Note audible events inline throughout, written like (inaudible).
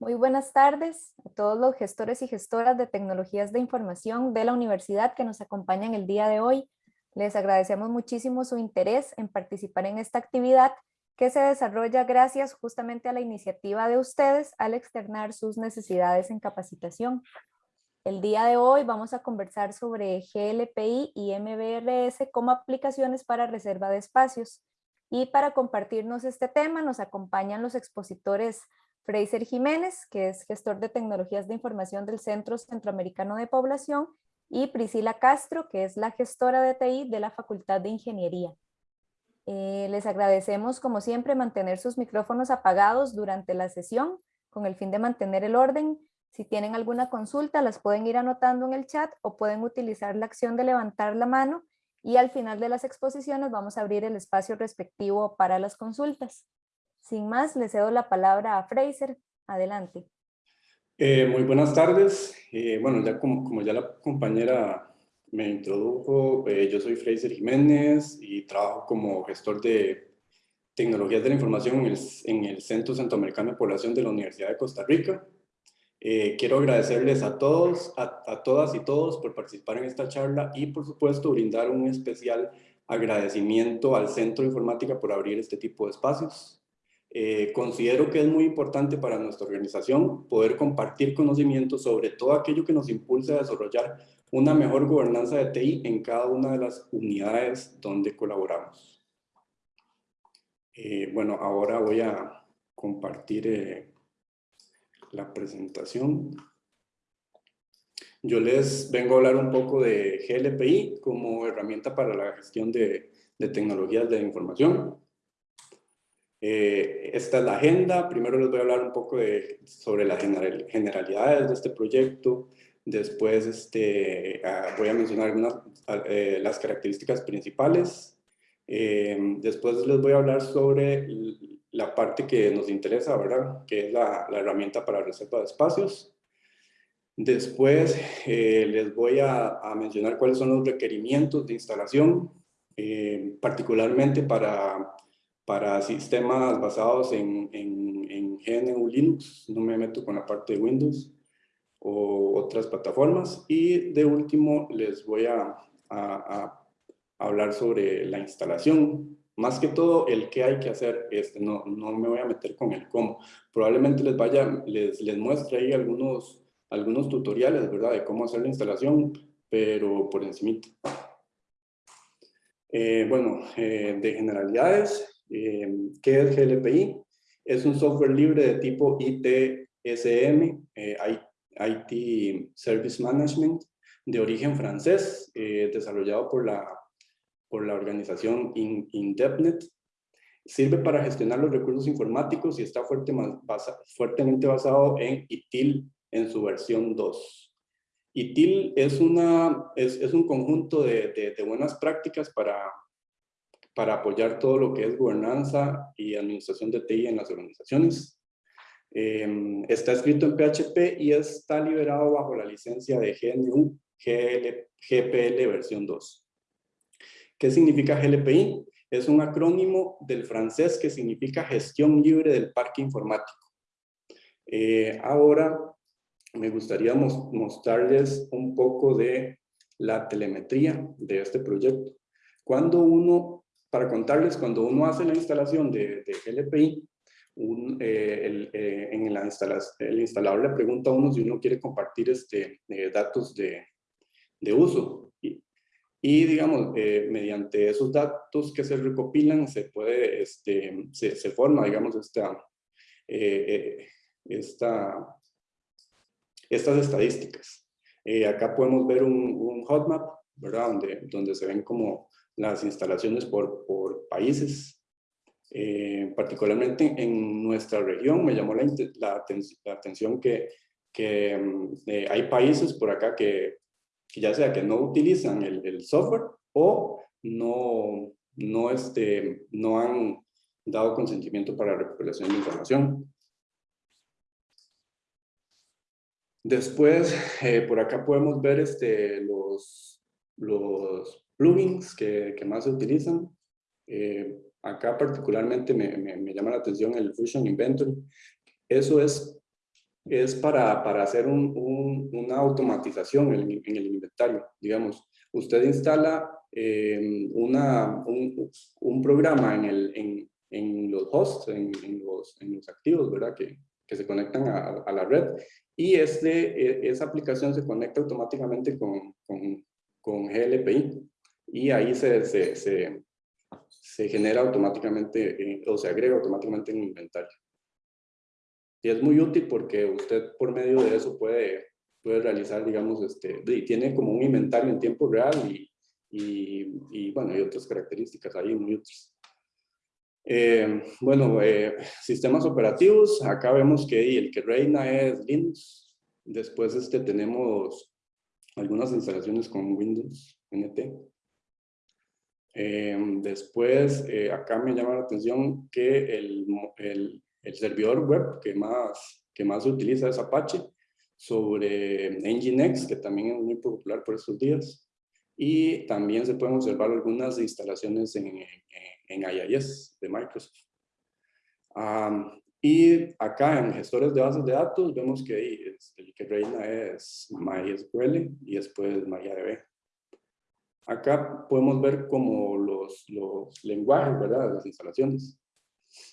Muy buenas tardes a todos los gestores y gestoras de tecnologías de información de la universidad que nos acompañan el día de hoy. Les agradecemos muchísimo su interés en participar en esta actividad que se desarrolla gracias justamente a la iniciativa de ustedes al externar sus necesidades en capacitación. El día de hoy vamos a conversar sobre GLPI y MBRS como aplicaciones para reserva de espacios. Y para compartirnos este tema nos acompañan los expositores Fraser Jiménez, que es gestor de tecnologías de información del Centro Centroamericano de Población, y Priscila Castro, que es la gestora de TI de la Facultad de Ingeniería. Eh, les agradecemos, como siempre, mantener sus micrófonos apagados durante la sesión con el fin de mantener el orden. Si tienen alguna consulta, las pueden ir anotando en el chat o pueden utilizar la acción de levantar la mano y al final de las exposiciones vamos a abrir el espacio respectivo para las consultas. Sin más, le cedo la palabra a Fraser. Adelante. Eh, muy buenas tardes. Eh, bueno, ya como, como, ya la compañera me introdujo, eh, yo soy Fraser Jiménez y trabajo como gestor de tecnologías de la información en el, en el Centro Centroamericano de Población de la Universidad de Costa Rica. quiero agradecerles a todos, a, a todas y todos por participar en esta charla y por supuesto brindar un especial agradecimiento al Centro de Informática por abrir este tipo de espacios. Eh, considero que es muy importante para nuestra organización poder compartir conocimientos sobre todo aquello que nos impulsa a desarrollar una mejor gobernanza de TI en cada una de las unidades donde colaboramos. Eh, bueno, ahora voy a compartir eh, la presentación. Yo les vengo a hablar un poco de GLPI como herramienta para la gestión de, de tecnologías de información. Eh, esta es la agenda. Primero les voy a hablar un poco de, sobre las generalidades de este proyecto. Después este, ah, voy a mencionar algunas eh, las características principales. Eh, después les voy a hablar sobre la parte que nos interesa, ¿verdad? Que es la, la herramienta para reserva de espacios. Después les voy a, a, mencionar cuáles son los requerimientos de instalación, particularmente para para sistemas basados en, en, en GNU Linux, no me meto con la parte de Windows o otras plataformas. Y de último les voy a, a, hablar sobre la instalación. Más que todo el qué hay que hacer, este, no, no me voy a meter con el cómo. Probablemente les vaya, les, les muestre ahí algunos, algunos tutoriales, ¿verdad? De cómo hacer la instalación, pero por encima. Eh, bueno, eh, de generalidades, eh, ¿Qué es GLPI? Es un software libre de tipo ITSM, eh, IT Service Management, de origen francés, eh, desarrollado por la, por la organización INDEPNET. Sirve para gestionar los recursos informáticos y está fuerte, basa, fuertemente basado en ITIL en su versión 2. ITIL es, una, es, es un conjunto de, de, de buenas prácticas para para apoyar todo lo que es gobernanza y administración de TI en las organizaciones. Em, está escrito en PHP y está liberado bajo la licencia de GNU GPL versión 2. ¿Qué significa GLPI? Es un acrónimo del francés que significa gestión libre del parque informático. Eh, ahora me gustaría mostrarles un poco de la telemetría de este proyecto. Cuando uno para contarles, cuando uno hace la instalación de, de GLPI, eh, el, eh, en la el instalador le pregunta a uno si uno quiere compartir este, eh, datos de, de, uso. Y, y digamos, mediante esos datos que se recopilan, se puede, este, se, se forma, digamos, esta, esta, estas estadísticas. acá podemos ver un, un hotmap, ¿verdad? Donde, donde se ven como las instalaciones por, por países. Eh, particularmente en nuestra región me llamó la, la, atención que, que mm, eh, hay países por acá que, que, ya sea que no utilizan el, software o no, no, este, no han dado consentimiento para recuperación de información. Después, eh, por acá podemos ver este, los plugins que, que más se utilizan. Eh, acá particularmente me, me, me, llama la atención el Fusion Inventory. Eso es es para, para hacer un, una automatización en, en, el inventario. Digamos, usted instala eh, una, un, un, programa en, el, en, en los hosts, en, los, en los activos, ¿verdad? Que, que se conectan a, a, la red y este, e, esa aplicación se conecta automáticamente con, con, con GLPI y ahí se, se, se, se genera automáticamente eh, o se agrega automáticamente en inventario. Y es muy útil porque usted por medio de eso puede, puede realizar, digamos, este, y tiene como un inventario en tiempo real y, y, y bueno, hay otras características ahí muy útiles. Eh, bueno, eh, sistemas operativos, acá vemos que el que reina es Linux, después este, tenemos algunas instalaciones con Windows NT. Eh, después, acá me llama la atención que el, servidor web que más, que más se utiliza es Apache sobre Nginx, que también es muy popular por estos días. Y también se pueden observar algunas instalaciones en, en, IIS de Microsoft. y acá en gestores de bases de datos vemos que el que reina es MySQL y después MariaDB. Acá podemos ver como los, los lenguajes, ¿verdad? Las instalaciones.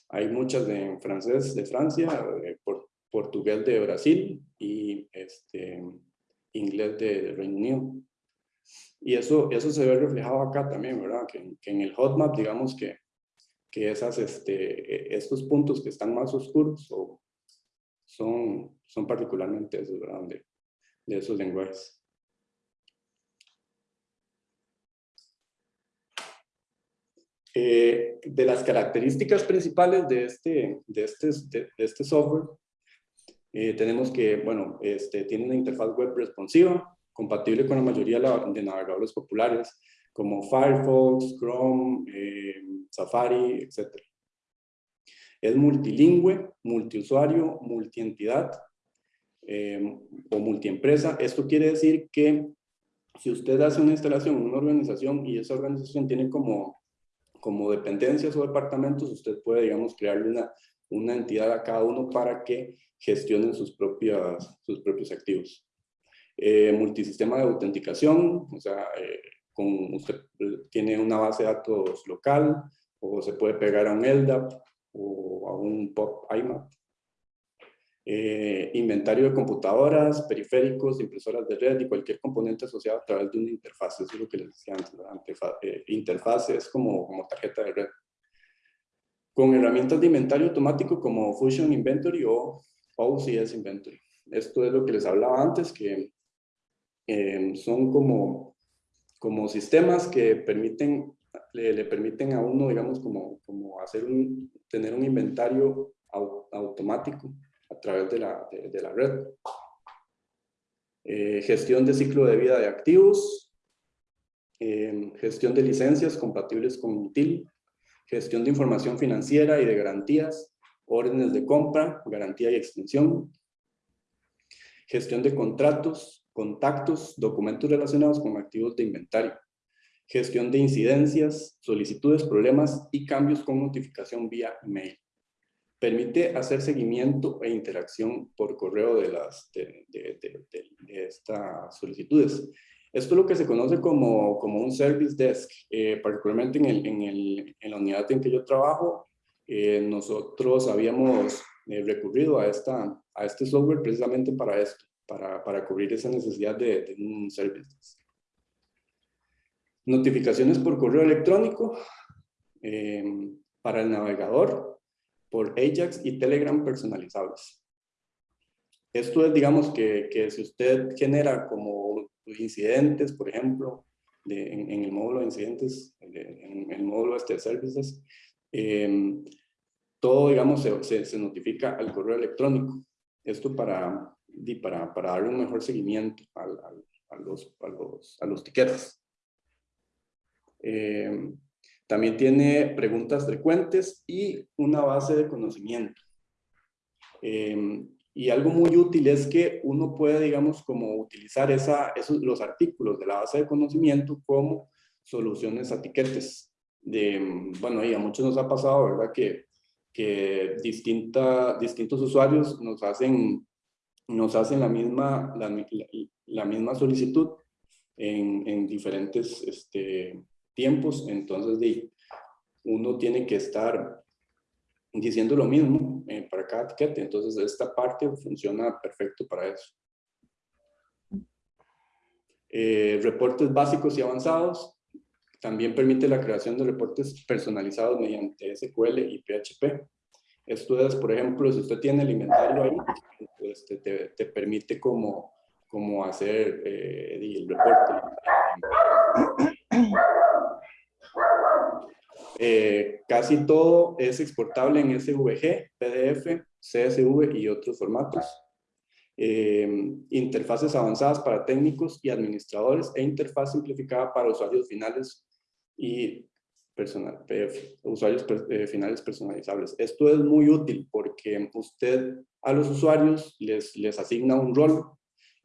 Hay muchas en francés de Francia, por, portugués de Brasil y este, inglés de Reino Unido. Y eso, eso se ve reflejado acá también, ¿verdad? Que, en el hotmap, digamos que, que esas, este, estos puntos que están más oscuros o son, son particularmente esos, ¿verdad? De, de esos lenguajes. Eh, de las características principales de este, de este, de, este software, eh, tenemos que, bueno, este, tiene una interfaz web responsiva, compatible con la mayoría de navegadores populares como Firefox, Chrome, eh, Safari, etc. Es multilingüe, multiusuario, multientidad eh, o multiempresa. Esto quiere decir que si usted hace una instalación en una organización y esa organización tiene como, como dependencias o departamentos, usted puede, digamos, crearle una, una entidad a cada uno para que gestionen sus, propias, sus propios activos. Eh, multisistema de autenticación, o sea, eh, con, usted tiene una base de datos local o se puede pegar a un LDAP o a un POP IMAP. Eh, inventario de computadoras, periféricos, impresoras de red y cualquier componente asociado a través de una interfaz. Eso es lo que les decía antes. interfaz es como, como tarjeta de red. Con herramientas de inventario automático como Fusion Inventory o OCS Inventory. Esto es lo que les hablaba antes, que Em, son como, como sistemas que permiten, le, permiten a uno, digamos, como, como hacer un, tener un inventario automático a través de la, de, la red. Eh, gestión de ciclo de vida de activos, em, gestión de licencias compatibles con UTIL, gestión de información financiera y de garantías, órdenes de compra, garantía y extensión, gestión de contratos, contactos, documentos relacionados con activos de inventario, gestión de incidencias, solicitudes, problemas y cambios con notificación vía email. Permite hacer seguimiento e interacción por correo de, las, de, estas solicitudes. Esto es lo que se conoce como, como un service desk, eh, particularmente en, el, en, el, en, la unidad en que yo trabajo, eh, nosotros habíamos eh, recurrido a, esta, a este software precisamente para esto para, para cubrir esa necesidad de, un service. Notificaciones por correo electrónico em, para el navegador por Ajax y Telegram personalizables. Esto es, digamos, que, que si usted genera como incidentes, por ejemplo, en, el módulo de incidentes, en, el módulo este de services, em, todo, digamos, se, se, notifica al correo electrónico. Esto para, para, para darle un mejor seguimiento a, los, a, los, a los tiquetes. Eh, también tiene preguntas frecuentes y una base de conocimiento. Eh, y algo muy útil es que uno puede, digamos, como utilizar esa, esos, los artículos de la base de conocimiento como soluciones a tiquetes. De, bueno, y a muchos nos ha pasado, ¿verdad? Que, que distinta, distintos usuarios nos hacen nos hacen la misma, la, misma solicitud en, en diferentes este, tiempos, entonces uno tiene que estar diciendo lo mismo eh, para cada etiqueta, entonces esta parte funciona perfecto para eso. Eh, reportes básicos y avanzados, también permite la creación de reportes personalizados mediante SQL y PHP. Esto es, por ejemplo, si usted tiene el inventario ahí, pues te, te, permite como, como hacer eh, el reporte. Eh, casi todo es exportable en SVG, PDF, CSV y otros formatos. Eh, interfaces avanzadas para técnicos y administradores e interfaz simplificada para usuarios finales y personal, usuarios eh, finales personalizables. Esto es muy útil porque usted a los usuarios les, les asigna un rol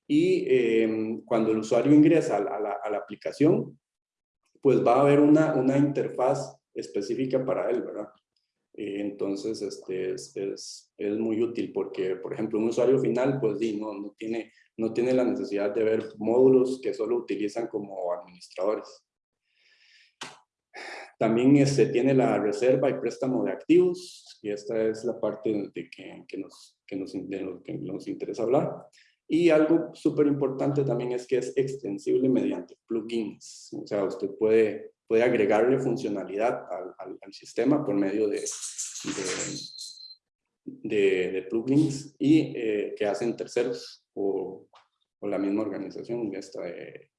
y cuando el usuario ingresa a la, a la, aplicación, pues va a haber una, una interfaz específica para él, ¿verdad? Entonces, este es, es, es, muy útil porque, por ejemplo, un usuario final, pues sí, no, no, tiene, no tiene la necesidad de ver módulos que solo utilizan como administradores. También este, tiene la reserva y préstamo de activos, y esta es la parte de que, que nos, que nos, de lo que nos interesa hablar. Y algo súper importante también es que es extensible mediante plugins. O sea, usted puede puede agregarle funcionalidad al, sistema por medio de, de, de, plugins y eh, que hacen terceros o, o, la misma organización esta de,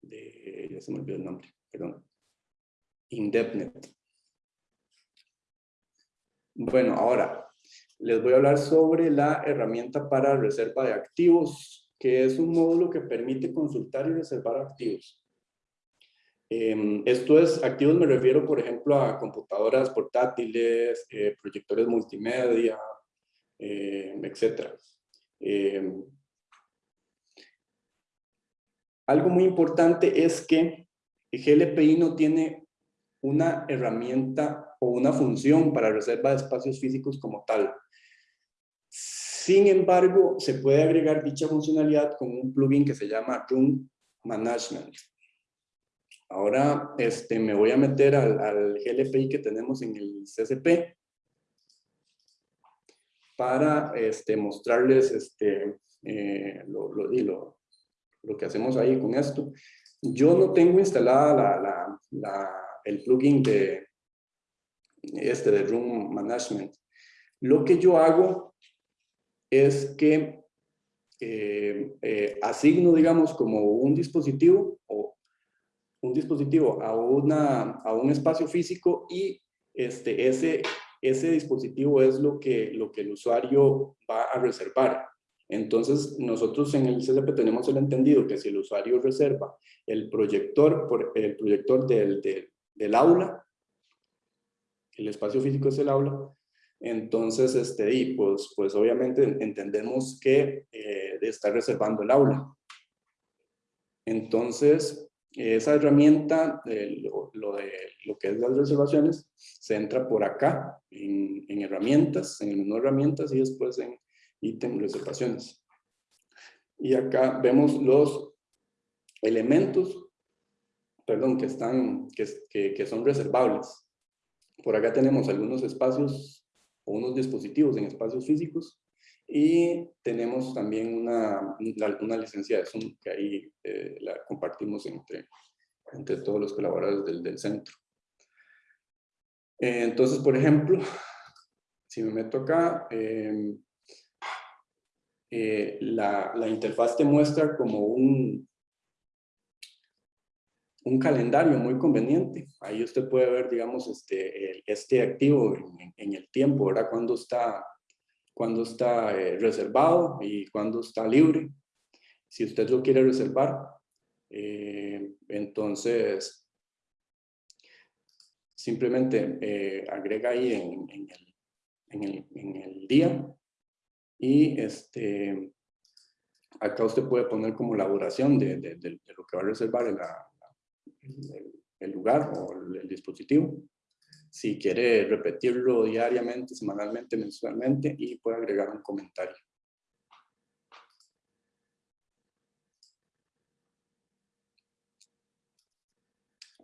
de, ya se me olvidó el nombre, perdón, Indepnet. Bueno, ahora les voy a hablar sobre la herramienta para reserva de activos, que es un módulo que permite consultar y reservar activos. Em, esto es, activos me refiero, por ejemplo, a computadoras portátiles, eh, proyectores multimedia, eh, etc. Em, algo muy importante es que GLPI no tiene una herramienta o una función para reserva de espacios físicos como tal. Sin embargo, se puede agregar dicha funcionalidad con un plugin que se llama Room Management. Ahora este, me voy a meter al, GLPI que tenemos en el CCP para este, mostrarles este, eh, lo, lo, lo, que hacemos ahí con esto. Yo no tengo instalada la, la, la, el plugin de este de Room Management. Lo que yo hago es que eh, eh, asigno, digamos, como un dispositivo o un dispositivo a, una, a un espacio físico y este, ese, ese dispositivo es lo que, lo que el usuario va a reservar. Entonces, nosotros en el CCP tenemos el entendido que si el usuario reserva el proyector, por, el proyector del, del, aula, el espacio físico es el aula, entonces, este, y pues, pues obviamente entendemos que eh, está reservando el aula. Entonces, esa herramienta, lo, de lo que es las reservaciones, se entra por acá, en, en herramientas, en el menú herramientas y después en ítem reservaciones. Y acá vemos los elementos, perdón, que, están, que, que, son reservables. Por acá tenemos algunos espacios o unos dispositivos en espacios físicos y tenemos también una, una licencia de Zoom que ahí eh, la compartimos entre, entre todos los colaboradores del, del centro. Eh, entonces, por ejemplo, (laughs) si me meto acá, eh, la, la, interfaz te muestra como un, un calendario muy conveniente. Ahí usted puede ver, digamos, este, este activo en, el tiempo, ¿verdad? Cuando está cuando está eh, reservado y cuando está libre. Si usted lo quiere reservar, eh, entonces simplemente eh, agrega ahí en, el, día y este, acá usted puede poner como la duración de, lo que va a reservar el lugar o el dispositivo si quiere repetirlo diariamente, semanalmente, mensualmente y puede agregar un comentario.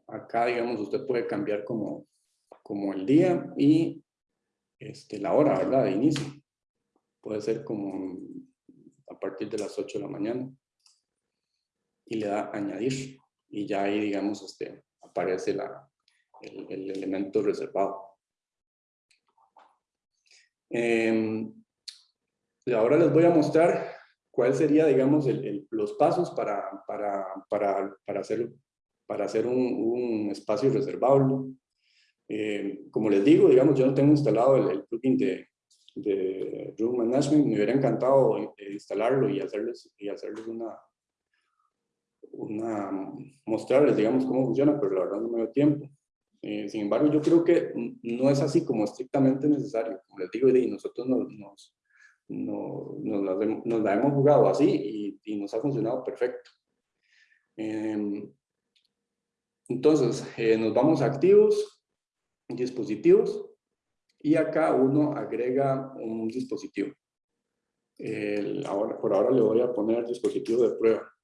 Acá, digamos, usted puede cambiar como, como el día y este, la hora, ¿verdad? De inicio. Puede ser como a partir de las 8 de la mañana. Y le da añadir. Y ya ahí, digamos, este, aparece la, el, el elemento reservado. Eh, ahora les voy a mostrar cuál sería, digamos, el, los pasos para, para, para, para, hacer, para hacer un, un espacio reservable. Eh, como les digo, digamos, yo no tengo instalado el, plugin de, de Room Management, me hubiera encantado eh, instalarlo y hacerles, y hacerles una, una, mostrarles, digamos, cómo funciona, pero la verdad no me dio tiempo. Eh, sin embargo, yo creo que no es así como estrictamente necesario. Como les digo, y nosotros nos, la, hemos jugado así y, nos ha funcionado perfecto. Em, entonces, eh, nos vamos a activos, dispositivos, y acá uno agrega un dispositivo. ahora, por ahora le voy a poner dispositivo de prueba.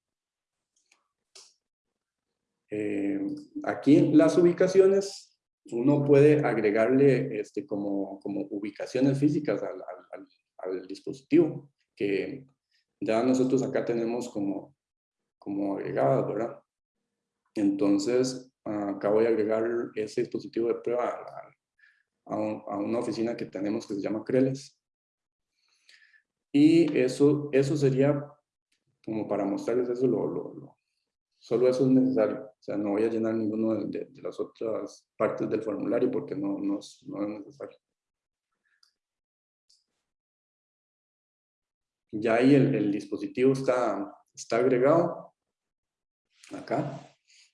Eh, aquí las ubicaciones, uno puede agregarle este, como, como ubicaciones físicas al, al, dispositivo, que ya nosotros acá tenemos como, como agregadas, ¿verdad? Entonces, acá voy a agregar ese dispositivo de prueba a, a, una oficina que tenemos que se llama Creles. Y eso, eso sería como para mostrarles eso lo, lo, Solo eso es necesario. O sea, no voy a llenar ninguno de, las otras partes del formulario porque no, es, necesario. Ya ahí el, dispositivo está, agregado. Acá.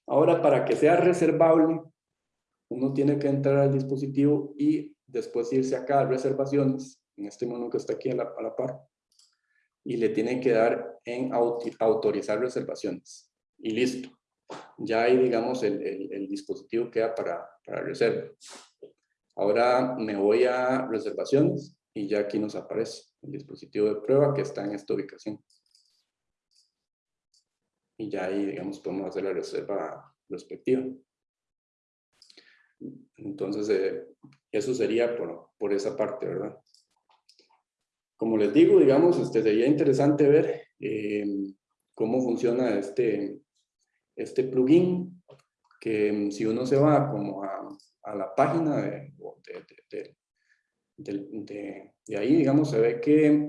Ahora, para que sea reservable, uno tiene que entrar al dispositivo y después irse acá a reservaciones, en este menú que está aquí a la, par, y le tienen que dar en autorizar reservaciones y listo. Ya ahí, digamos, el, el, dispositivo queda para, para reserva. Ahora me voy a reservaciones y ya aquí nos aparece el dispositivo de prueba que está en esta ubicación. Y ya ahí, digamos, podemos hacer la reserva respectiva. Entonces, eh, eso sería por, por, esa parte, ¿verdad? Como les digo, digamos, este, sería interesante ver eh, cómo funciona este, este plugin que mm, si uno se va como a, a la página de, de, de, ahí, digamos, se ve que,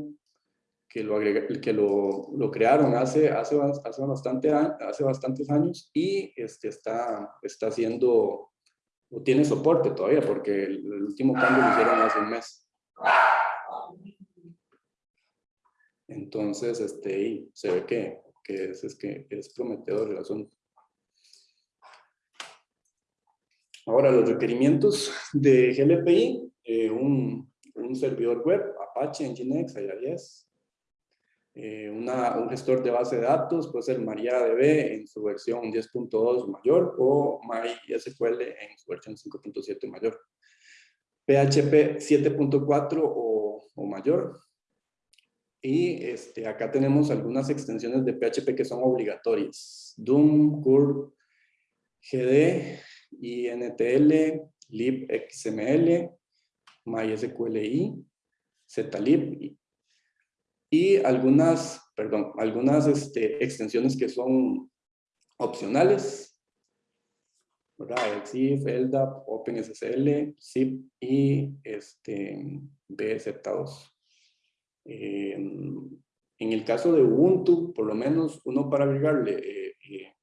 que, lo, que lo, lo, crearon hace, hace, hace, bastante, hace bastantes años y este está, está haciendo, o tiene soporte todavía, porque el, último cambio lo hicieron hace un mes. Entonces, este, se ve que, que, es, es, que es prometedor el asunto. Ahora, los requerimientos de GLPI, eh, un, un, servidor web, Apache, Nginx, IIS, eh, una, un gestor de base de datos, puede ser MariaDB en su versión 10.2 mayor o MySQL en su versión 5.7 mayor. PHP 7.4 o, o, mayor. Y este, acá tenemos algunas extensiones de PHP que son obligatorias. Doom, Curve, GD, INTL, libxml, MySQLi, zlib y algunas, perdón, algunas este, extensiones que son opcionales. EXIF, LDAP, OpenSSL, zip y este, BZ2. en el caso de Ubuntu, por lo menos uno para agregarle eh, eh,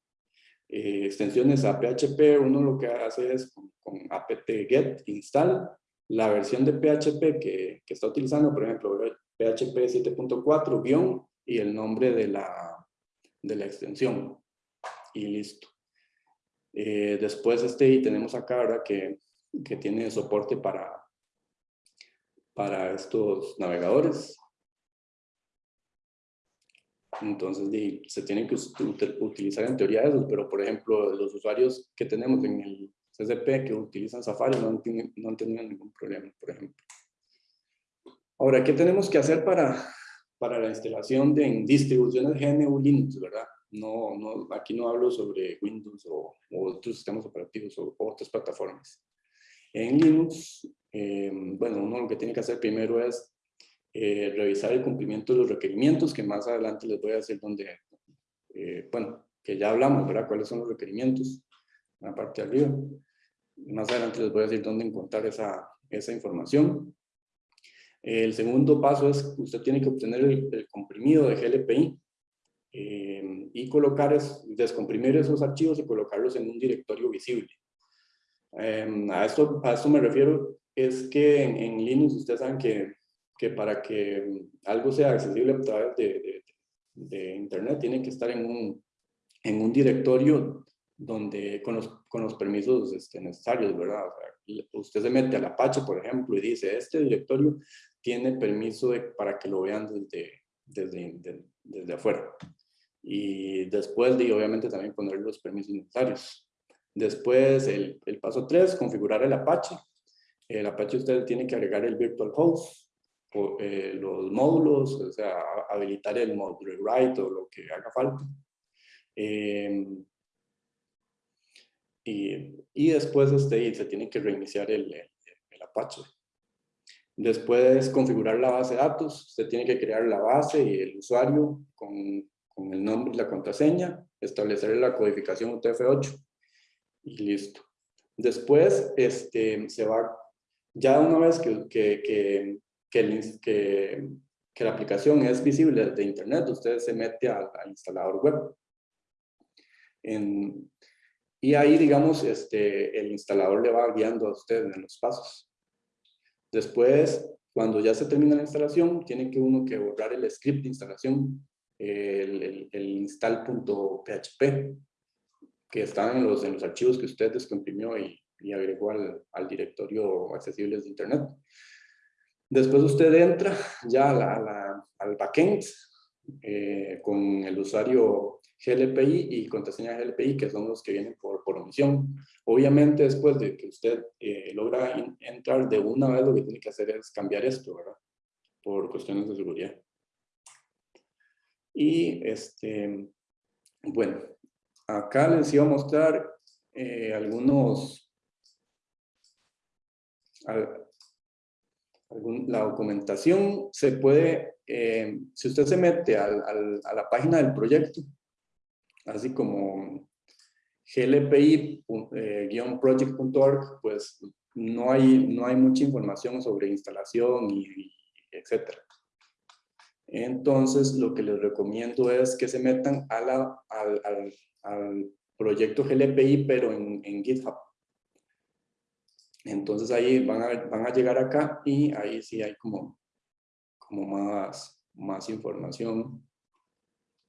eh, extensiones a PHP, uno lo que hace es con, apt-get install la versión de PHP que, que está utilizando, por ejemplo, PHP 7.4 guion y el nombre de la, de la extensión. Y listo. Eh, después este y tenemos acá ahora que, que tiene soporte para, para estos navegadores. Entonces, se tienen que utilizar en teoría esos, pero por ejemplo, los usuarios que tenemos en el CCP que utilizan Safari no han, no han tenido ningún problema, por ejemplo. Ahora, ¿qué tenemos que hacer para, para la instalación de distribuciones GNU Linux, verdad? No, no, aquí no hablo sobre Windows o, otros sistemas operativos o, otras plataformas. En Linux, eh, bueno, uno lo que tiene que hacer primero es eh, revisar el cumplimiento de los requerimientos, que más adelante les voy a decir dónde, eh, bueno, que ya hablamos, ¿verdad? ¿Cuáles son los requerimientos? En la parte de arriba. Más adelante les voy a decir dónde encontrar esa, esa información. El segundo paso es usted tiene que obtener el, comprimido de GLPI eh, y colocar, es, descomprimir esos archivos y colocarlos en un directorio visible. Em, a, esto, a esto me refiero, es que en, Linux ustedes saben que, que, para que algo sea accesible a través de, de, Internet tiene que estar en un, en un directorio donde, con, los, con los permisos este, necesarios, ¿verdad? usted se mete al Apache, por ejemplo, y dice, este directorio tiene permiso para que lo vean desde, desde, desde afuera. Y después de, obviamente, también poner los permisos necesarios. Después, el, el paso 3, configurar el Apache. El Apache usted tiene que agregar el virtual host, o, eh, los módulos, o sea, habilitar el módulo write o lo que haga falta. Eh, y, y, después este, se tiene que reiniciar el, el, el Apache. Después configurar la base de datos, usted tiene que crear la base y el usuario con, con el nombre y la contraseña, establecer la codificación UTF-8 y listo. Después este, se va, ya una vez que, que, que, que, que la aplicación es visible desde internet, usted se mete al, instalador web. En, y ahí, digamos, este, el instalador le va guiando a usted en los pasos. Después, cuando ya se termina la instalación, tiene que uno que borrar el script de instalación, el, el, install.php, que están en los, en los archivos que usted descomprimió y, y agregó al, al, directorio accesible de Internet. Después usted entra ya al backend eh, con el usuario GLPI y contraseña GLPI, que son los que vienen por, por omisión. Obviamente, después de que usted eh, logra entrar de una vez, lo que tiene que hacer es cambiar esto, ¿verdad? Por cuestiones de seguridad. Y, este, bueno, acá les iba a mostrar eh, algunos, la documentación se puede, eh, si usted se mete a la página del proyecto, así como glpi-project.org, pues no hay, no hay mucha información sobre instalación y, etcétera. Entonces, lo que les recomiendo es que se metan al, proyecto GLPI, pero en, GitHub. Entonces ahí van a, van a llegar acá y ahí sí hay como, como más, más información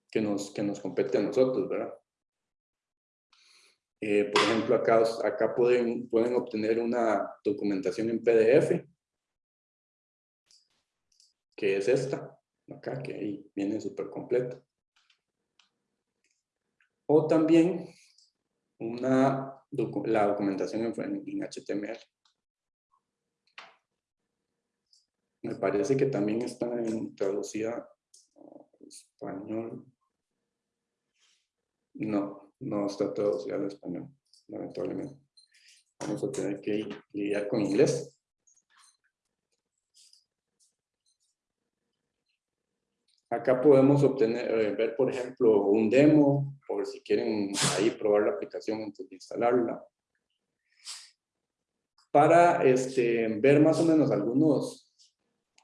que nos, que nos compete a nosotros, ¿verdad? Eh, por ejemplo, acá, acá pueden, pueden obtener una documentación en PDF, que es esta, acá, que ahí viene súper completa. O también una, la documentación en, HTML. Me parece que también está en traducida español. No, no está traducido al español, lamentablemente. Vamos a tener que lidiar con inglés. Acá podemos obtener, eh, ver, por ejemplo, un demo, por si quieren ahí probar la aplicación antes de instalarla. Para este, ver más o menos algunos,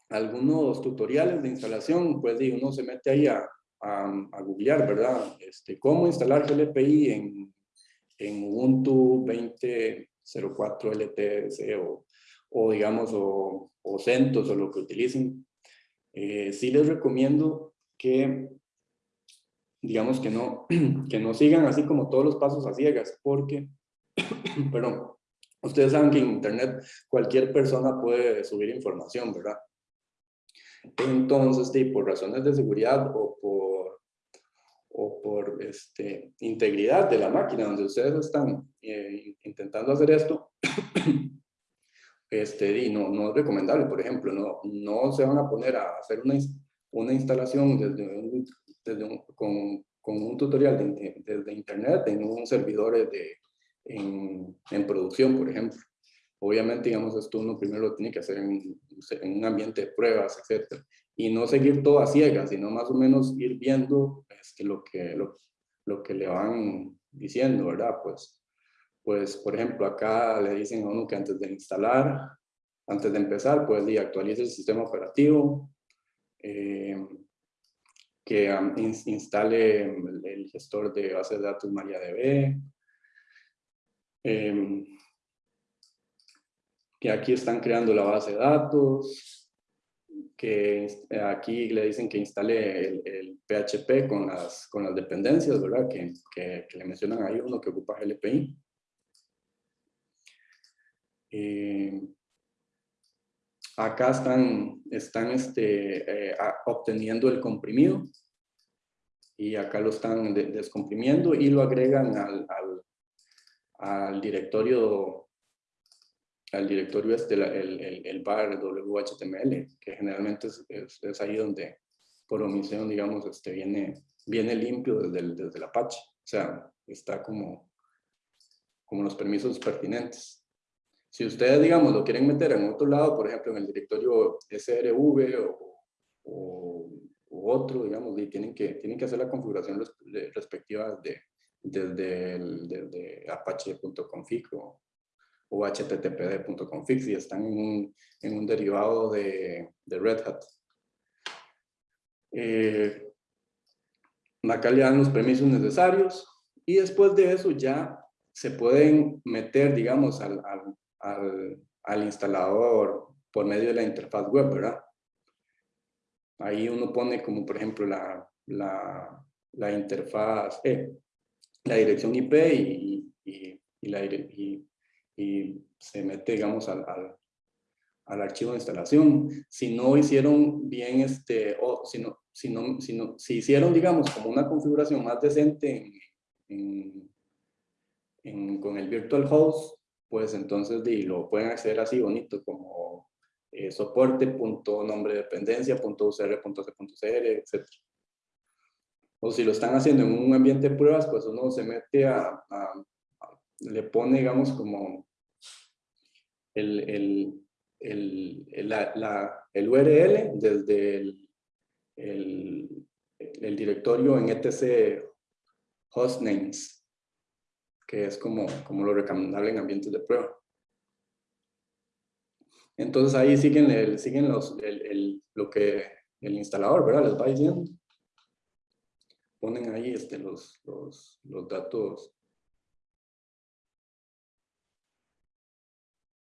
algunos tutoriales de instalación, pues uno se mete ahí a, a, googlear, ¿verdad? Este, cómo instalar GLPI en, en Ubuntu 20.04 LTS o, o, digamos, o, o CentOS o lo que utilicen. Eh, sí les recomiendo que, digamos, que no, (clears throat) que no sigan así como todos los pasos a ciegas, porque, (clears throat) perdón, ustedes saben que en Internet cualquier persona puede subir información, ¿verdad? Entonces, por razones de seguridad o por, o por este, integridad de la máquina donde ustedes están eh, intentando hacer esto, (clears throat) este, y no, no es recomendable, por ejemplo, no, no se van a poner a hacer una, una instalación desde desde con, con un tutorial desde internet en un servidor de, en, en, producción, por ejemplo. Obviamente, digamos, esto uno primero lo tiene que hacer en, en un ambiente de pruebas, etcétera. Y no seguir todo a ciegas, sino más o menos ir viendo este, lo, que, lo, lo que le van diciendo, ¿verdad? Pues, pues, por ejemplo, acá le dicen a uno que antes de instalar, antes de empezar, pues actualice el sistema operativo, eh, que instale el, gestor de base de datos MariaDB, eh, que aquí están creando la base de datos, que aquí le dicen que instale el, PHP con las, con las dependencias, ¿verdad? Que, que, le mencionan ahí uno que ocupa GLPI. Eh, acá están, están este, eh, obteniendo el comprimido y acá lo están descomprimiendo y lo agregan al, al, directorio al directorio este, el, el, el bar WHTML, que generalmente es, es, ahí donde por omisión, digamos, este, viene, viene limpio desde el, desde el Apache. O sea, está como, como los permisos pertinentes. Si ustedes, digamos, lo quieren meter en otro lado, por ejemplo, en el directorio SRV o, o, otro, digamos, y tienen que, tienen que hacer la configuración respectiva de, desde, el, desde apache.config o, o httpd.config si están en un, en un derivado de, de, Red Hat. Eh, acá le dan los permisos necesarios y después de eso ya se pueden meter, digamos, al, al, al, al instalador por medio de la interfaz web, ¿verdad? Ahí uno pone como, por ejemplo, la, la, la interfaz, eh, la dirección IP y, y, y, la, y, se mete, digamos, al, al, al, archivo de instalación. Si no hicieron bien, este, o si, no, si, no, si, no, si hicieron, digamos, como una configuración más decente en, en, con el virtual host, pues entonces de, lo pueden hacer así bonito como eh, soporte, punto, nombre de dependencia, punto UCR, punto etc. O si lo están haciendo en un ambiente de pruebas, pues uno se mete a, a le pone, digamos, como el, el, el, la, el URL desde el, el, el, directorio en etc hostnames, que es como, como lo recomendable en ambientes de prueba. Entonces ahí siguen, el, siguen los, el, lo que el instalador ¿verdad? les va diciendo. Ponen ahí este, los, los, los datos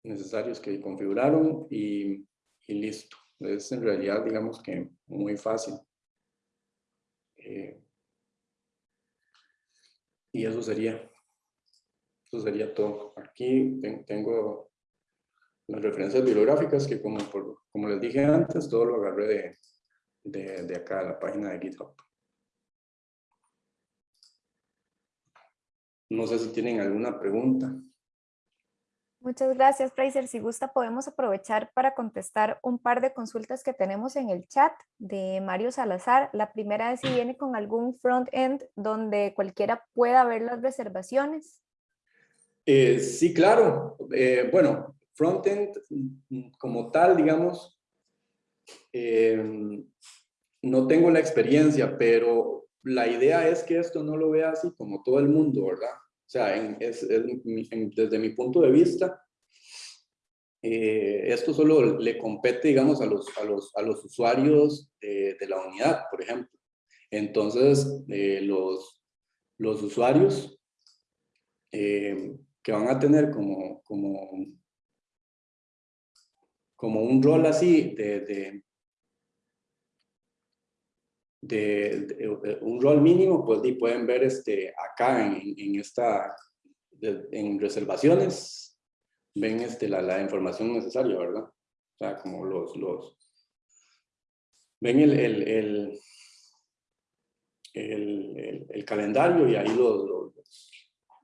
necesarios que configuraron y, y listo. Es en realidad, digamos que muy fácil. Eh, y eso sería, eso sería todo. Aquí tengo las referencias bibliográficas que como, como les dije antes, todo lo agarré de, de, de acá, la página de GitHub. No sé si tienen alguna pregunta. Muchas gracias, Fraser. Si gusta, podemos aprovechar para contestar un par de consultas que tenemos en el chat de Mario Salazar. La primera es si viene con algún front-end donde cualquiera pueda ver las reservaciones. Eh, sí, claro. Eh, bueno, front-end como tal, digamos, em, no tengo la experiencia, pero la idea es que esto no lo vea así como todo el mundo, ¿verdad? O sea, es, desde mi punto de vista, eh, esto solo le compete, digamos, a los, a los, a los usuarios de, la unidad, por ejemplo. Entonces, eh, los, los usuarios eh, van a tener como, como, como un rol así de, de, un rol mínimo, pues y pueden ver este, acá en, en esta, en reservaciones, ven este, la, la, información necesaria, ¿verdad? O sea, como los, los ven el, el, el, el, calendario y ahí los,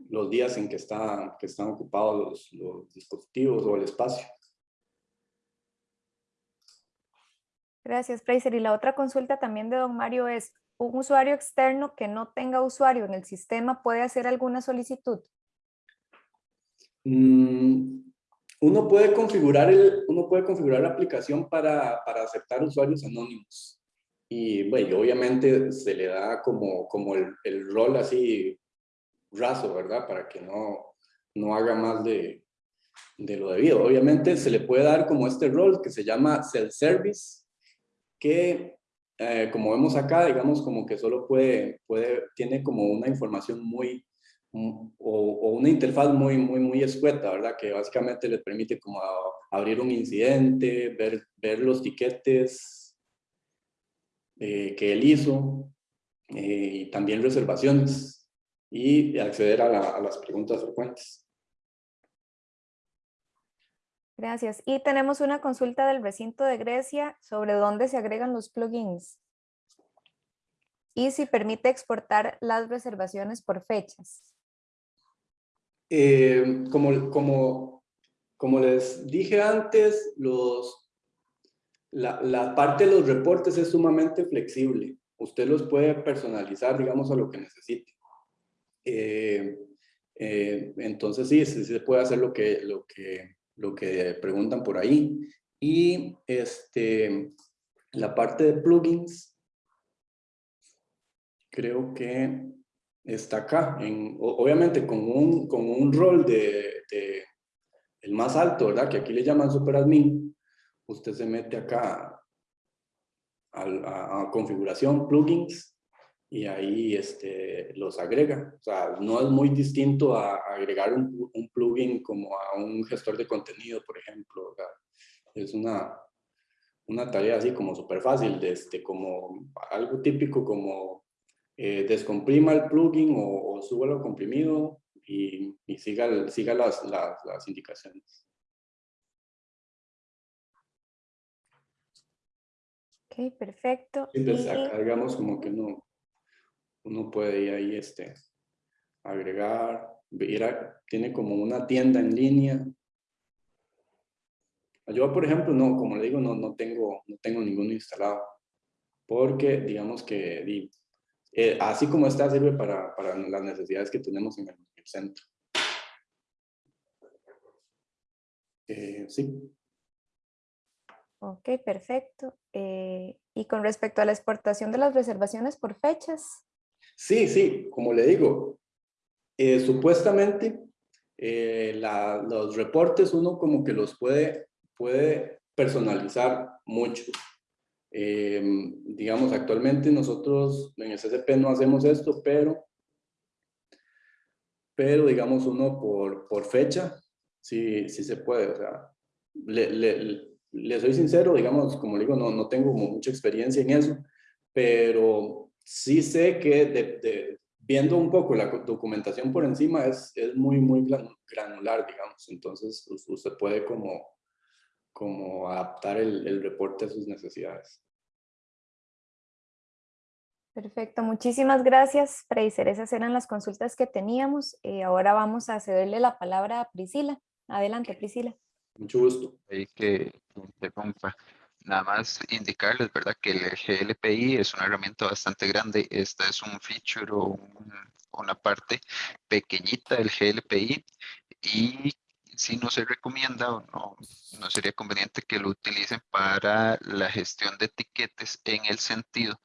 los, días en que, está, que están ocupados los, los dispositivos o el espacio. Gracias, Fraser. Y la otra consulta también de don Mario es, un usuario externo que no tenga usuario en el sistema puede hacer alguna solicitud? Mm, uno, puede configurar el, uno puede configurar la aplicación para, para aceptar usuarios anónimos. Y bueno, obviamente se le da como, como el, el rol así raso, ¿verdad? Para que no, no haga más de, de lo debido. Obviamente se le puede dar como este rol que se llama self-service, que eh, como vemos acá, digamos como que solo puede, puede, tiene como una información muy, o, o, una interfaz muy, muy, muy escueta, ¿verdad? Que básicamente le permite como abrir un incidente, ver, ver los tiquetes eh, que él hizo, eh, y también reservaciones, y acceder a las preguntas frecuentes. Gracias. Y tenemos una consulta del recinto de Grecia sobre dónde se agregan los plugins y si permite exportar las reservaciones por fechas. Eh, como, como, como les dije antes, los, la, la, parte de los reportes es sumamente flexible. Usted los puede personalizar, digamos, a lo que necesite. Eh, eh, entonces sí, se puede hacer lo que, lo que lo que preguntan por ahí. Y este, la parte de plugins, creo que está acá, en, obviamente con un, con un rol de, el más alto, ¿verdad? Que aquí le llaman superadmin, usted se mete acá a configuración, plugins, y ahí este, los agrega. O sea, no es muy distinto a, agregar un, un, plugin como a un gestor de contenido, por ejemplo. Es una, una tarea así como súper fácil, de este, como algo típico como eh, descomprima el plugin o, o súbalo comprimido y, y siga, siga las, las, las indicaciones. Ok, perfecto. Y pues acá digamos como que no, uno puede ir ahí este, agregar, tiene como una tienda en línea. Yo, por ejemplo, no, como le digo, no, no, tengo, no tengo ninguno instalado, porque digamos que eh, así como está sirve para, para, las necesidades que tenemos en el, centro. Eh, sí. Ok, perfecto. Eh, y con respecto a la exportación de las reservaciones por fechas, Sí, sí, como le digo, eh, supuestamente eh, los reportes uno como que los puede, puede personalizar mucho. Eh, digamos, actualmente nosotros en el CCP no hacemos esto, pero, pero digamos uno por, por fecha, sí, sí se puede. O sea, le, le, le soy sincero, digamos, como digo, no, no tengo mucha experiencia en eso, pero sí sé que de, viendo un poco la documentación por encima es, es muy, muy granular, digamos. Entonces, usted puede como, como adaptar el, el reporte a sus necesidades. Perfecto, muchísimas gracias, Fraser. Esas eran las consultas que teníamos. Eh, ahora vamos a cederle la palabra a Priscila. Adelante, Priscila. Mucho gusto. Ahí que interrumpa. Nada más indicarles, ¿verdad? Que el GLPI es una herramienta bastante grande. Esta es un feature o una parte pequeñita del GLPI y si no se recomienda o no, no sería conveniente que lo utilicen para la gestión de etiquetes en el sentido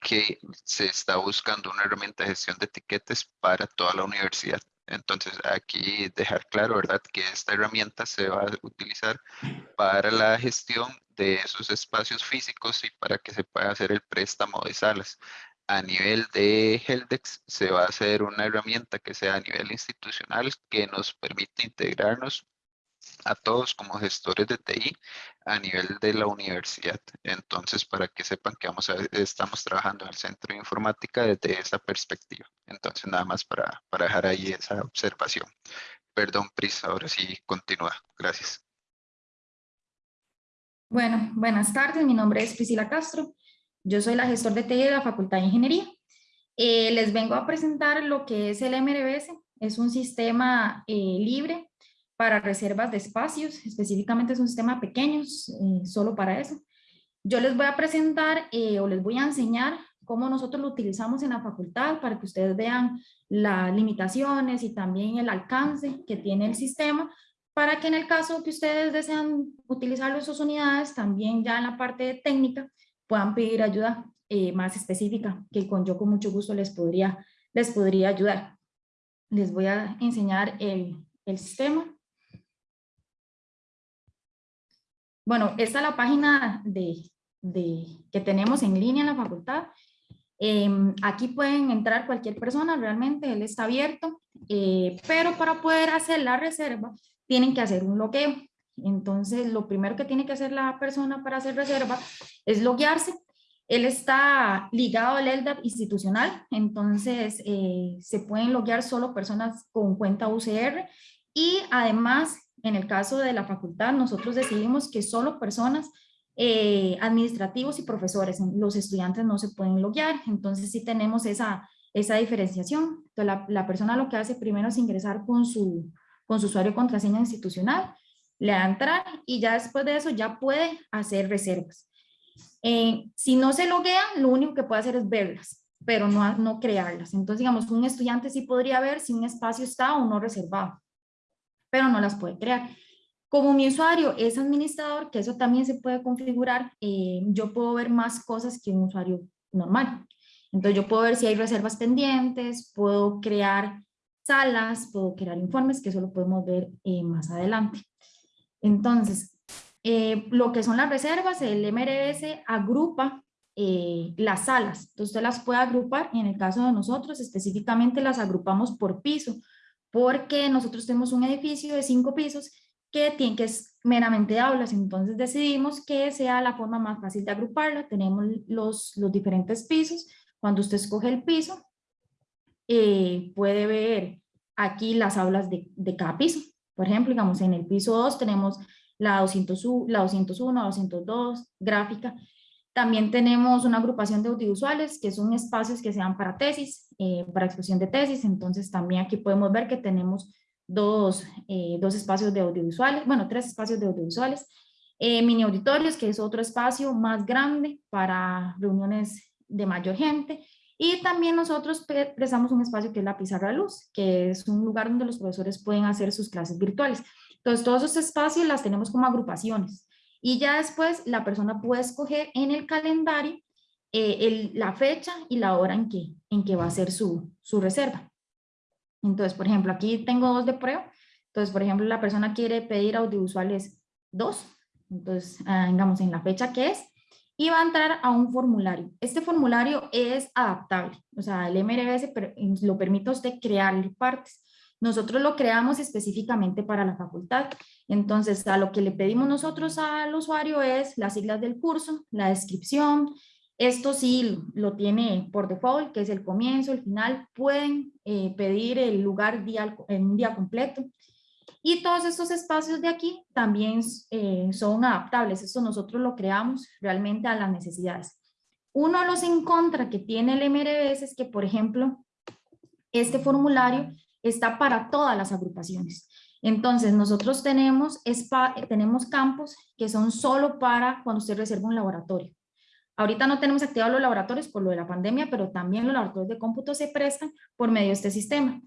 que se está buscando una herramienta de gestión de etiquetes para toda la universidad. Entonces, aquí dejar claro, ¿verdad? Que esta herramienta se va a utilizar para la gestión de esos espacios físicos y para que se pueda hacer el préstamo de salas. A nivel de Heldex se va a hacer una herramienta que sea a nivel institucional que nos permite integrarnos a todos como gestores de TI a nivel de la universidad. Entonces, para que sepan que vamos estamos trabajando en el centro de informática desde esa perspectiva. Entonces, nada más para, para dejar ahí esa observación. Perdón, Pris, ahora sí continúa. Gracias. Bueno, buenas tardes. Mi nombre es Priscila Castro. Yo soy la gestor de TI de la Facultad de Ingeniería. Eh, les vengo a presentar lo que es el MRBS. Es un sistema eh, libre para reservas de espacios, específicamente es un sistema pequeño, eh, solo para eso. Yo les voy a presentar eh, o les voy a enseñar cómo nosotros lo utilizamos en la facultad para que ustedes vean las limitaciones y también el alcance que tiene el sistema para que en el caso que ustedes desean utilizar esas unidades, también ya en la parte técnica puedan pedir ayuda eh, más específica, que con yo con mucho gusto les podría, les podría ayudar. Les voy a enseñar el, el sistema. Bueno, esta es la página de, que tenemos en línea en la facultad. Em, aquí pueden entrar cualquier persona, realmente él está abierto, eh, pero para poder hacer la reserva tienen que hacer un logueo. Entonces, lo primero que tiene que hacer la persona para hacer reserva es loguearse. Él está ligado al LDAP institucional, entonces eh, se pueden loguear solo personas con cuenta UCR y además, en el caso de la facultad, nosotros decidimos que solo personas eh, administrativos y profesores, los estudiantes no se pueden loguear, entonces sí tenemos esa, esa diferenciación. Entonces, la, la persona lo que hace primero es ingresar con su, con su usuario y contraseña institucional, le da entrar y ya después de eso ya puede hacer reservas. Eh, si no se loguea, lo único que puede hacer es verlas, pero no, no crearlas. Entonces, digamos, un estudiante sí podría ver si un espacio está o no reservado, pero no las puede crear. Como mi usuario es administrador, que eso también se puede configurar, eh, yo puedo ver más cosas que un usuario normal. Entonces yo puedo ver si hay reservas pendientes, puedo crear salas, puedo crear informes, que eso lo podemos ver eh, más adelante. Entonces, eh, lo que son las reservas, el MRS agrupa eh, las salas, entonces usted las puede agrupar y en el caso de nosotros específicamente las agrupamos por piso, porque nosotros tenemos un edificio de cinco pisos que tiene que es meramente aulas, entonces decidimos que sea la forma más fácil de agruparla, tenemos los, los diferentes pisos, cuando usted escoge el piso, eh, puede ver aquí las aulas de, de cada piso, por ejemplo, digamos en el piso 2 tenemos la, 200, la 201, 202, gráfica. También tenemos una agrupación de audiovisuales, que son espacios que sean para tesis, eh, para exposición de tesis. Entonces también aquí podemos ver que tenemos dos, eh, dos espacios de audiovisuales, bueno, tres espacios de audiovisuales. Eh, mini auditorios, que es otro espacio más grande para reuniones de mayor gente. Y también nosotros prestamos un espacio que es la pizarra luz, que es un lugar donde los profesores pueden hacer sus clases virtuales. Entonces, todos esos espacios las tenemos como agrupaciones. Y ya después la persona puede escoger en el calendario eh, la fecha y la hora en que, en que va a hacer su, su reserva. Entonces, por ejemplo, aquí tengo dos de prueba. Entonces, por ejemplo, la persona quiere pedir audiovisuales dos. Entonces, ah, digamos, en la fecha que es, y va a entrar a un formulario. Este formulario es adaptable, o sea, el MRS lo permite a usted crear partes. Nosotros lo creamos específicamente para la facultad. Entonces, a lo que le pedimos nosotros al usuario es las siglas del curso, la descripción. Esto sí lo tiene por default, que es el comienzo, el final. Pueden eh, pedir el lugar día, en un día completo. Y todos estos espacios de aquí también eh, son adaptables. Esto nosotros lo creamos realmente a las necesidades. Uno de los en contra que tiene el MRBS es que, por ejemplo, este formulario está para todas las agrupaciones. Entonces, nosotros tenemos, tenemos campos que son solo para cuando usted reserva un laboratorio. Ahorita no tenemos activados los laboratorios por lo de la pandemia, pero también los laboratorios de cómputo se prestan por medio de este sistema.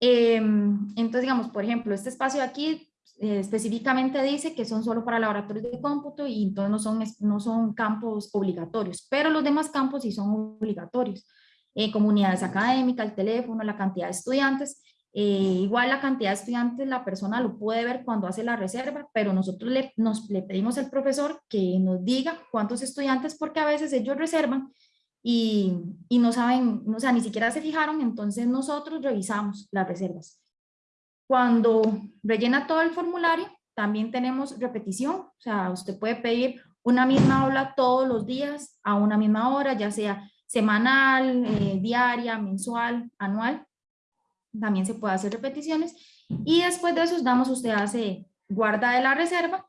Em, entonces, digamos, por ejemplo, este espacio de aquí eh, específicamente dice que son solo para laboratorios de cómputo y entonces no son, no son campos obligatorios, pero los demás campos sí son obligatorios eh, comunidades académicas, el teléfono, la cantidad de estudiantes. Eh, igual la cantidad de estudiantes la persona lo puede ver cuando hace la reserva, pero nosotros le, nos, le pedimos al profesor que nos diga cuántos estudiantes porque a veces ellos reservan y, y no saben, o sea, ni siquiera se fijaron, entonces nosotros revisamos las reservas. Cuando rellena todo el formulario, también tenemos repetición, o sea, usted puede pedir una misma aula todos los días a una misma hora, ya sea semanal, eh, diaria, mensual, anual. También se puede hacer repeticiones. Y después de eso, damos, usted hace guarda de la reserva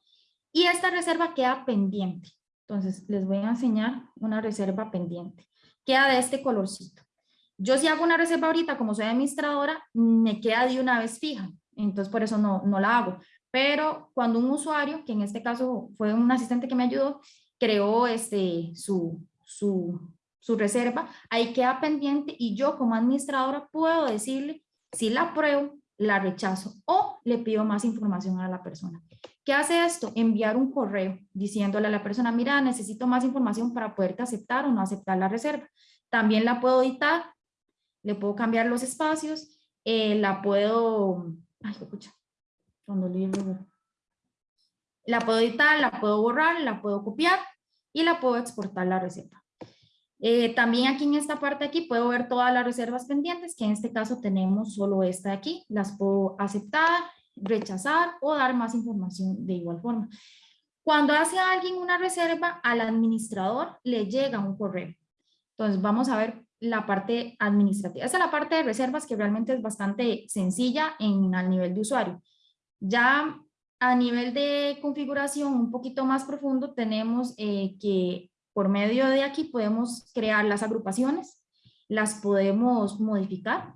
y esta reserva queda pendiente. Entonces, les voy a enseñar una reserva pendiente. Queda de este colorcito. Yo si hago una reserva ahorita, como soy administradora, me queda de una vez fija. Entonces, por eso no, no la hago. Pero cuando un usuario, que en este caso fue un asistente que me ayudó, creó este, su, su su reserva, ahí queda pendiente y yo como administradora puedo decirle si la apruebo, la rechazo o le pido más información a la persona. ¿Qué hace esto? Enviar un correo diciéndole a la persona, mira, necesito más información para poderte aceptar o no aceptar la reserva. También la puedo editar, le puedo cambiar los espacios, eh, la puedo, ay, escucha, cuando la puedo editar, la puedo borrar, la puedo copiar y la puedo exportar la reserva. Eh, también aquí en esta parte aquí puedo ver todas las reservas pendientes, que en este caso tenemos solo esta de aquí. Las puedo aceptar, rechazar o dar más información de igual forma. Cuando hace alguien una reserva, al administrador le llega un correo. Entonces vamos a ver la parte administrativa. Esa es la parte de reservas que realmente es bastante sencilla en, al nivel de usuario. Ya a nivel de configuración un poquito más profundo tenemos eh, que por medio de aquí podemos crear las agrupaciones, las podemos modificar.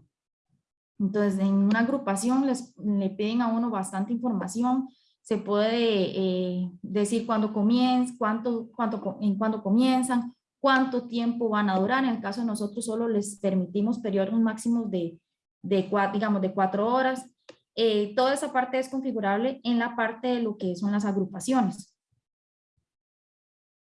Entonces, en una agrupación les, le piden a uno bastante información, se puede eh, decir cuándo comienza, cuánto, cuánto, en cuándo comienzan, cuánto tiempo van a durar. En el caso de nosotros solo les permitimos periodos máximos de, de cuatro, digamos, de cuatro horas. Eh, toda esa parte es configurable en la parte de lo que son las agrupaciones.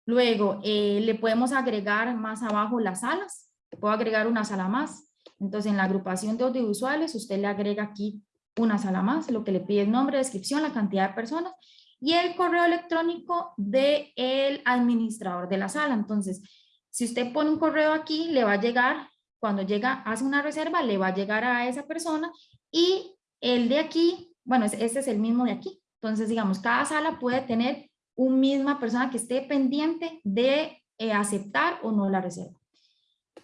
Luego, eh, le podemos agregar más abajo las salas. Puedo agregar una sala más. Entonces, en la agrupación de audiovisuales, usted le agrega aquí una sala más, lo que le pide el nombre, descripción, la cantidad de personas y el correo electrónico del el administrador de la sala. Entonces, si usted pone un correo aquí, le va a llegar, cuando llega, hace una reserva, le va a llegar a esa persona y el de aquí, bueno, este es el mismo de aquí. Entonces, digamos, cada sala puede tener una misma persona que esté pendiente de eh, aceptar o no la reserva.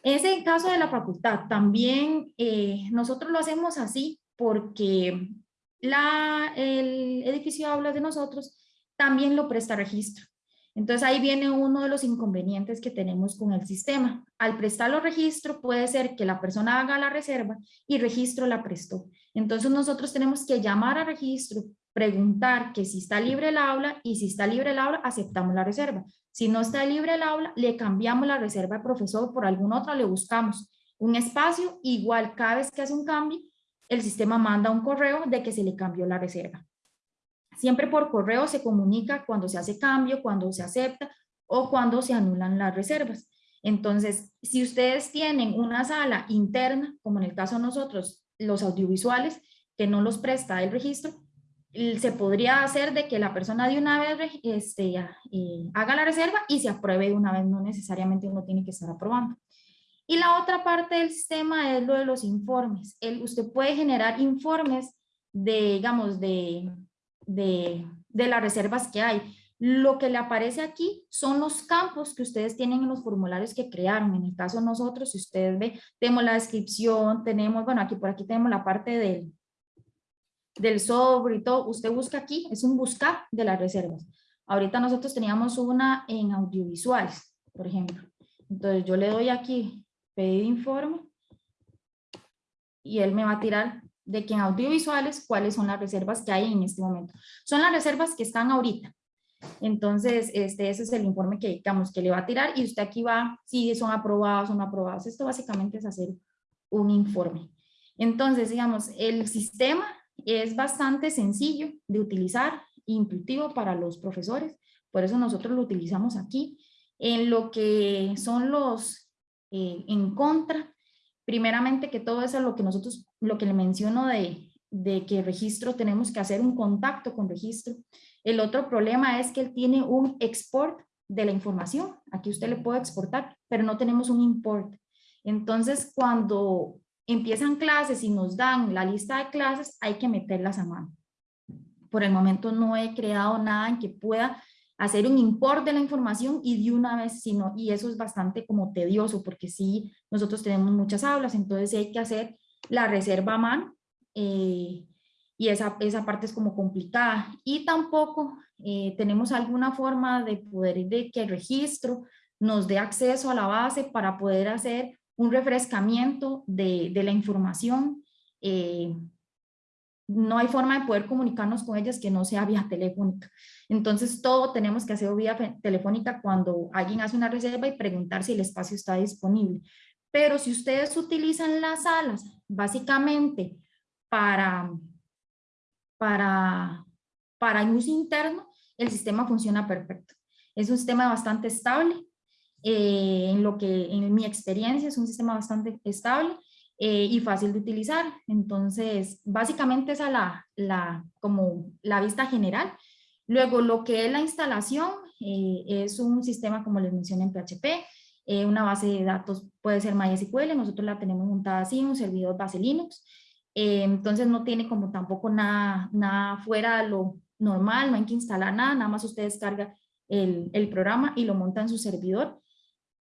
Ese el caso de la facultad. También eh, nosotros lo hacemos así porque la, el edificio de aulas de nosotros también lo presta registro. Entonces ahí viene uno de los inconvenientes que tenemos con el sistema. Al prestarlo registro puede ser que la persona haga la reserva y registro la prestó. Entonces nosotros tenemos que llamar a registro, preguntar que si está libre el aula y si está libre el aula aceptamos la reserva. Si no está libre el aula le cambiamos la reserva de profesor por alguna otra, le buscamos un espacio igual cada vez que hace un cambio el sistema manda un correo de que se le cambió la reserva. Siempre por correo se comunica cuando se hace cambio, cuando se acepta o cuando se anulan las reservas. Entonces, si ustedes tienen una sala interna, como en el caso de nosotros, los audiovisuales, que no los presta el registro, se podría hacer de que la persona de una vez este, eh, haga la reserva y se apruebe de una vez, no necesariamente uno tiene que estar aprobando. Y la otra parte del sistema es lo de los informes. El, usted puede generar informes de, digamos, de, de, de las reservas que hay. Lo que le aparece aquí son los campos que ustedes tienen en los formularios que crearon. En el caso de nosotros, si ustedes ven, tenemos la descripción, tenemos, bueno, aquí por aquí tenemos la parte del, del sobre y todo. Usted busca aquí, es un buscar de las reservas. Ahorita nosotros teníamos una en audiovisuales, por ejemplo. Entonces yo le doy aquí, pedir informe, y él me va a tirar de que en audiovisuales cuáles son las reservas que hay en este momento. Son las reservas que están ahorita. Entonces, este, ese es el informe que, digamos, que le va a tirar y usted aquí va, si son aprobados o aprobados. Esto básicamente es hacer un informe. Entonces, digamos, el sistema es bastante sencillo de utilizar, intuitivo para los profesores, por eso nosotros lo utilizamos aquí. En lo que son los eh, en contra, primeramente que todo eso es lo que nosotros, lo que le menciono de, de que registro, tenemos que hacer un contacto con registro. El otro problema es que él tiene un export de la información. Aquí usted le puede exportar, pero no tenemos un import. Entonces, cuando empiezan clases y nos dan la lista de clases, hay que meterlas a mano. Por el momento no he creado nada en que pueda hacer un import de la información y de una vez, sino, y eso es bastante como tedioso, porque sí, nosotros tenemos muchas aulas, entonces hay que hacer la reserva a mano, eh, y esa, esa parte es como complicada. Y tampoco eh, tenemos alguna forma de poder, de que el registro nos dé acceso a la base para poder hacer un refrescamiento de, de la información, eh, no hay forma de poder comunicarnos con ellas que no sea vía telefónica. Entonces todo tenemos que hacer vía telefónica cuando alguien hace una reserva y preguntar si el espacio está disponible. Pero si ustedes utilizan las salas básicamente para, para, para uso interno, el sistema funciona perfecto. Es un sistema bastante estable, eh, en lo que en mi experiencia es un sistema bastante estable eh, y fácil de utilizar. Entonces, básicamente esa es la, la, como la vista general. Luego, lo que es la instalación eh, es un sistema, como les mencioné, en PHP, una base de datos puede ser MySQL, nosotros la tenemos montada así, un servidor base Linux, entonces no tiene como tampoco nada, nada fuera de lo normal, no hay que instalar nada, nada más usted descarga el, el programa y lo monta en su servidor.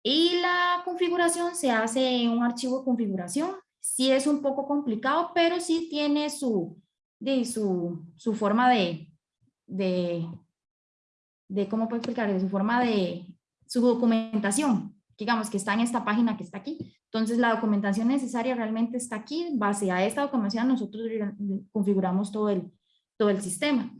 Y la configuración se hace en un archivo de configuración. Sí es un poco complicado, pero sí tiene su, de, su, su forma de, de, de, ¿cómo puedo explicar? Su forma de, su documentación, digamos que está en esta página que está aquí. Entonces la documentación necesaria realmente está aquí. Base a esta documentación nosotros configuramos todo el, todo el sistema.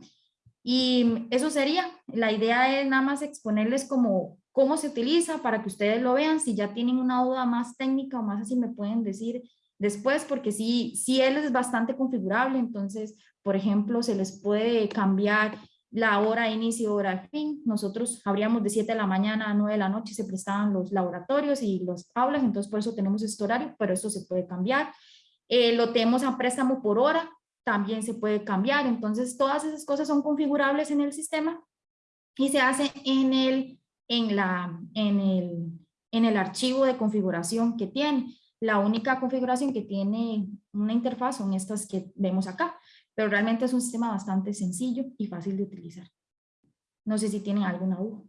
Y eso sería, la idea es nada más exponerles como cómo se utiliza para que ustedes lo vean. Si ya tienen una duda más técnica o más así me pueden decir después, porque sí, sí él es bastante configurable, entonces, por ejemplo, se les puede cambiar la hora de inicio, hora de fin. Nosotros habríamos de 7 de la mañana a 9 de la noche se prestaban los laboratorios y los aulas, entonces por eso tenemos este horario, pero esto se puede cambiar. Eh, lo tenemos a préstamo por hora, también se puede cambiar. Entonces, todas esas cosas son configurables en el sistema y se hace en el, en la, en el, en el archivo de configuración que tiene. La única configuración que tiene una interfaz son estas que vemos acá, pero realmente es un sistema bastante sencillo y fácil de utilizar. No sé si tienen alguna duda.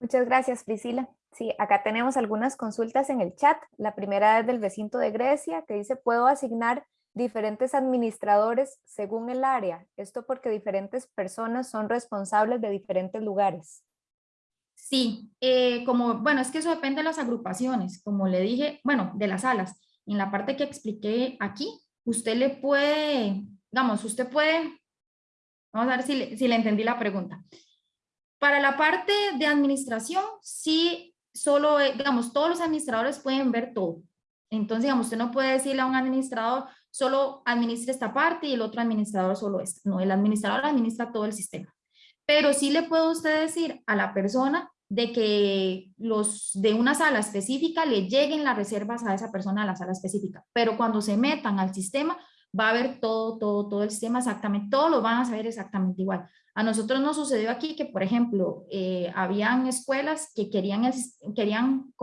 Muchas gracias, Priscila. Sí, acá tenemos algunas consultas en el chat. La primera es del recinto de Grecia, que dice, ¿puedo asignar diferentes administradores según el área? Esto porque diferentes personas son responsables de diferentes lugares. Sí, eh, como, bueno, es que eso depende de las agrupaciones. Como le dije, bueno, de las salas. En la parte que expliqué aquí, usted le puede, digamos, usted puede, vamos a ver si si le entendí la pregunta. Para la parte de administración, sí solo, eh, digamos, todos los administradores pueden ver todo. Entonces, digamos, usted no puede decirle a un administrador, solo administre esta parte y el otro administrador solo esta. No, el administrador administra todo el sistema. Pero sí le puede usted decir a la persona de que los de una sala específica le lleguen las reservas a esa persona a la sala específica. Pero cuando se metan al sistema, va a ver todo, todo, todo el sistema exactamente, todos lo van a saber exactamente igual. A nosotros nos sucedió aquí que, por ejemplo, eh, habían escuelas que querían, querían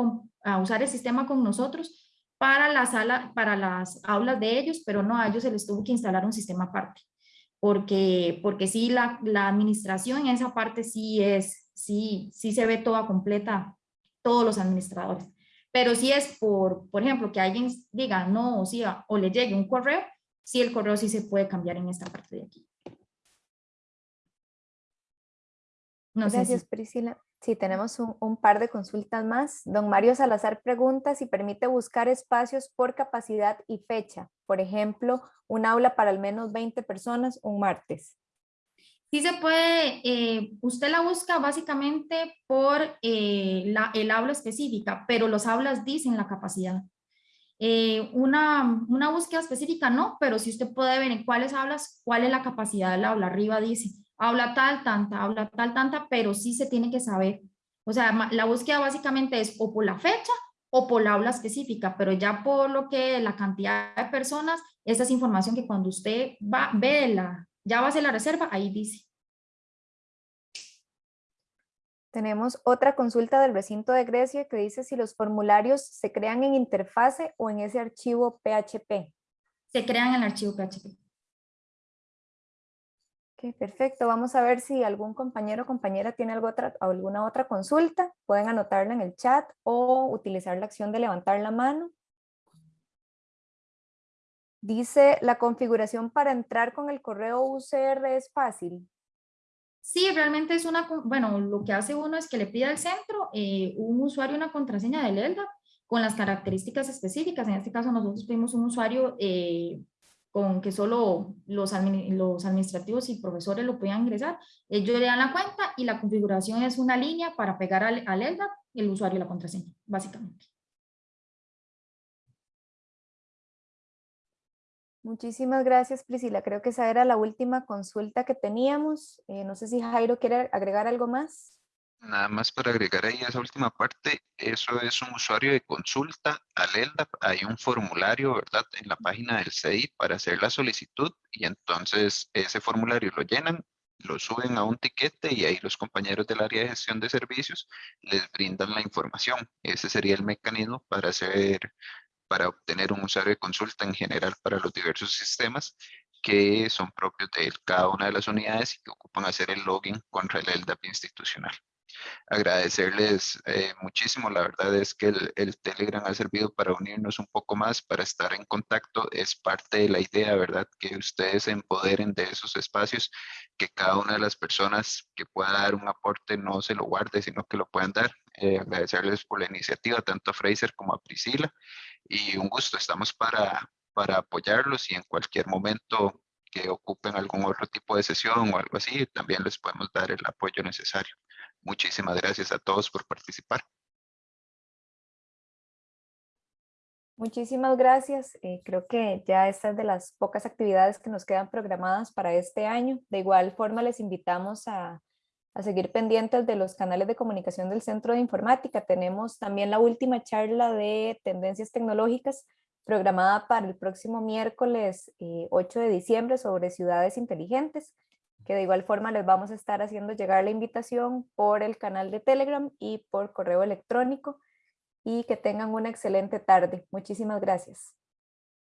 usar el sistema con nosotros para la sala, para las aulas de ellos, pero no, a ellos se les tuvo que instalar un sistema aparte. Porque, porque sí, la, la administración en esa parte sí es, sí, sí se ve toda completa, todos los administradores. Pero si es por, por ejemplo, que alguien diga no, o, sí, o le llegue un correo, sí el correo sí se puede cambiar en esta parte de aquí. No Gracias, Priscila. Sí, tenemos un, par de consultas más. Don Mario Salazar pregunta si permite buscar espacios por capacidad y fecha. Por ejemplo, un aula para al menos 20 personas un martes. Sí se puede, eh, usted la busca básicamente por eh, la, el aula específica, pero los aulas dicen la capacidad. Eh, una, una, búsqueda específica no, pero si usted puede ver en cuáles hablas, cuál es la capacidad del aula, arriba dice, habla tal, tanta, habla tal, tanta, pero sí se tiene que saber. O sea, la búsqueda básicamente es o por la fecha o por la aula específica, pero ya por lo que la cantidad de personas, esa es información que cuando usted va, ve la, ya va a hacer la reserva, ahí dice. Tenemos otra consulta del recinto de Grecia que dice si los formularios se crean en interfase o en ese archivo PHP. Se crean en el archivo PHP. Perfecto. Vamos a ver si algún compañero o compañera tiene alguna otra consulta. Pueden anotarla en el chat o utilizar la acción de levantar la mano. Dice, la configuración para entrar con el correo UCR es fácil. Sí, realmente es una, bueno, lo que hace uno es que le pide al centro eh, un usuario una contraseña del LDAP con las características específicas. En este caso nosotros pedimos un usuario eh, con que solo los, administrativos y profesores lo puedan ingresar. Ellos le dan la cuenta y la configuración es una línea para pegar al, al el usuario y la contraseña, básicamente. Muchísimas gracias, Priscila. Creo que esa era la última consulta que teníamos. Eh, no sé si Jairo quiere agregar algo más. Nada más para agregar ahí esa última parte, eso es un usuario de consulta al LDAP. Hay un formulario, ¿verdad? En la página del CI para hacer la solicitud y entonces ese formulario lo llenan, lo suben a un tiquete y ahí los compañeros del área de gestión de servicios les brindan la información. Ese sería el mecanismo para hacer para obtener un usuario de consulta en general para los diversos sistemas que son propios de cada una de las unidades y que ocupan hacer el login contra el LDAP institucional. Agradecerles eh, muchísimo, la verdad es que el, el, Telegram ha servido para unirnos un poco más, para estar en contacto, es parte de la idea, ¿verdad? Que ustedes se empoderen de esos espacios, que cada una de las personas que pueda dar un aporte no se lo guarde, sino que lo puedan dar. Eh, agradecerles por la iniciativa, tanto a Fraser como a Priscila, y un gusto, estamos para, para apoyarlos y en cualquier momento que ocupen algún otro tipo de sesión o algo así, también les podemos dar el apoyo necesario. Muchísimas gracias a todos por participar. Muchísimas gracias. Eh, creo que ya esta es de las pocas actividades que nos quedan programadas para este año. De igual forma les invitamos a, a seguir pendientes de los canales de comunicación del Centro de Informática. Tenemos también la última charla de tendencias tecnológicas programada para el próximo miércoles 8 eh, de diciembre sobre ciudades inteligentes, que de igual forma les vamos a estar haciendo llegar la invitación por el canal de Telegram y por correo electrónico y que tengan una excelente tarde. Muchísimas gracias.